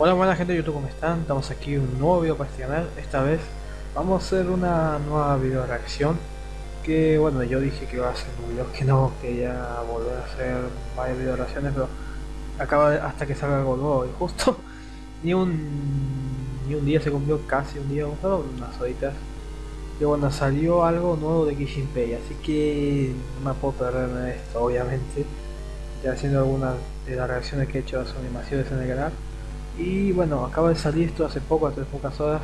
Hola buena gente de YouTube, ¿cómo están? Estamos aquí un nuevo video para este canal. Esta vez vamos a hacer una nueva video reacción. Que bueno, yo dije que iba a hacer un video que no, que ya volver a hacer varias video reacciones, pero acaba hasta que salga algo nuevo. Y justo ni un ni un día se cumplió, casi un día, solo unas horitas. Y bueno, salió algo nuevo de Kishinpei, así que no me puedo perder en esto, obviamente. Ya haciendo algunas de las reacciones que he hecho a sus animaciones en el canal. Y bueno, acaba de salir esto hace poco, hace pocas horas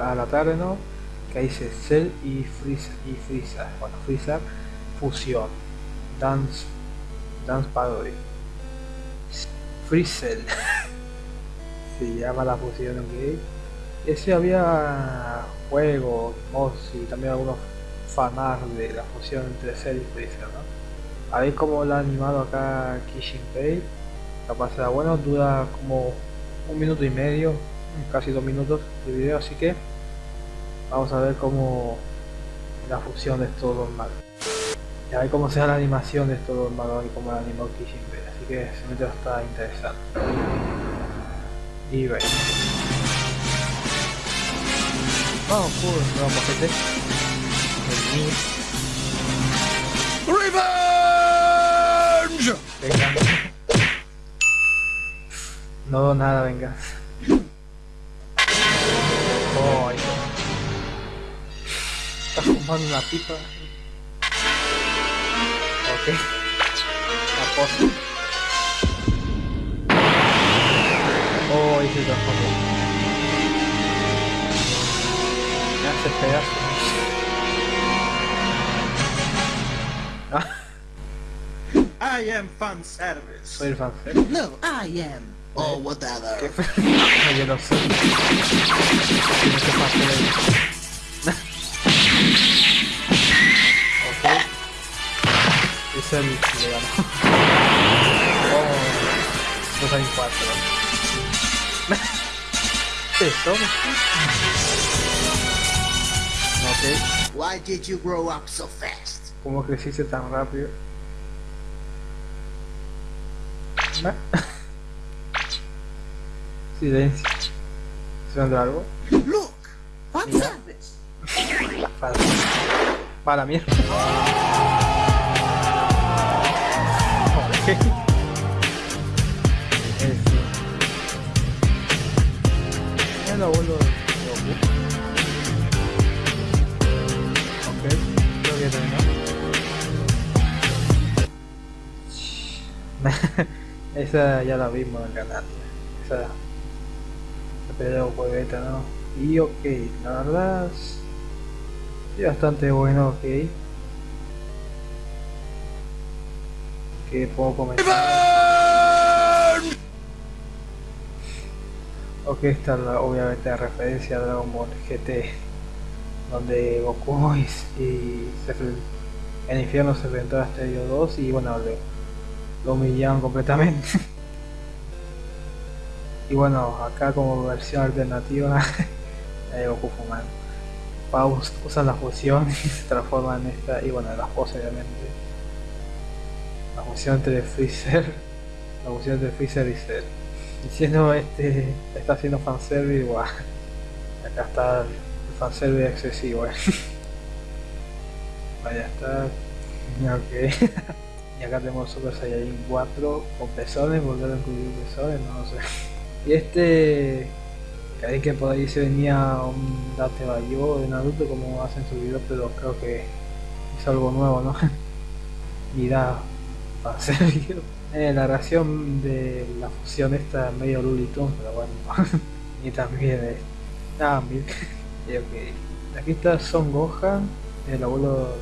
a la tarde, ¿no? Que dice Cell y Freezer, y Freezer, bueno, Freezer Fusión, Dance, Dance Parody, Freezer, se llama la fusión, ok. Ese había juegos, mods y también algunos fanarts de la fusión entre Cell y Freezer, ¿no? A ver cómo lo ha animado acá Kishinpei, capaz será bueno, dura como un minuto y medio, casi dos minutos de video, así que vamos a ver cómo la fusión de estos dos magos. Y a ver cómo será la animación de estos dos magos y cómo la animó Kishinpei, así que se me está interesante. Y ve. Vamos, pues, nuevo mojete. El. Revenge! Venga. No, nada, venga. Oh. Está fumando una pipa. Ok. La posta. Oh, ahí se transformó. Me hace pedazo. Ah, I am fan service. soy el fanser. No, I am. Or ¿Qué whatever. fue? No, yo no sé. Yo no sé hacer eso. ok. Es el que le ganó. Oh. Dos hay cuatro. Eso. Ok. Why did you grow up so fast? ¿Cómo creciste tan rápido? ¿Ah? Silencio. ¿Sonando algo? Look! Yeah. service! Para, para mierda. Ok. Eso. El abuelo. Ok, creo que terminó. Esa ya la vimos en el canal. Esa pero juegueta, ¿no? Y ok, la verdad es bastante bueno, ok. Que puedo comentar. Ok, esta es la, obviamente la referencia a Dragon Ball GT, donde Goku y, y se en infierno se enfrentó a Stereo 2 y bueno, lo, lo humillaron completamente. Y bueno, acá como versión alternativa de Goku fumando. Paus usa la fusión y se transforma en esta, y bueno, la pose obviamente. La fusión entre Freezer, la fusión entre Freezer y Cell. Diciendo este, está haciendo fanservice, guau. Acá está el fanservice excesivo, eh. Vaya está. Ok. y acá tenemos Super Saiyajin 4 con pezones, volver a incluir pezones, no lo sé. Y este, ahí que por ahí se venía un Date Bayo de Naruto como hacen su video, pero creo que es algo nuevo, ¿no? Mira, para hacer video. Eh, la reacción de la fusión esta medio Tunes, pero bueno, y también es... Ah, mira, y ok. Aquí está Son Gohan, el abuelo,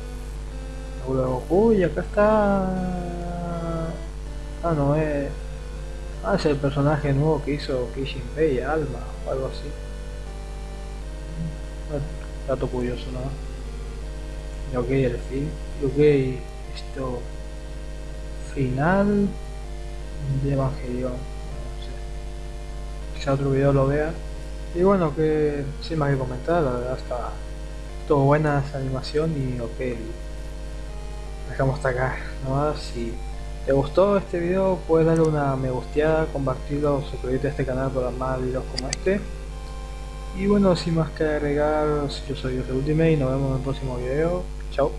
el abuelo de Goku, y acá está... Ah, no, es... Ah, es el personaje nuevo que hizo Kishinpei, Alma, o algo así. Ah, Dato curioso, ¿no? Ok, el fin. Ok, esto... Final de Evangelion. No sé. Quizá otro video lo vea. Y bueno, que sin más que comentar, la verdad está... Todo buena esa animación y ok. Dejamos hasta acá nomás y ¿Te gustó este video? Puedes darle una me gusteada, compartirlo, suscribirte a este canal para más videos como este. Y bueno, sin más que agregar, yo soy de Ultimate y nos vemos en el próximo video. Chao.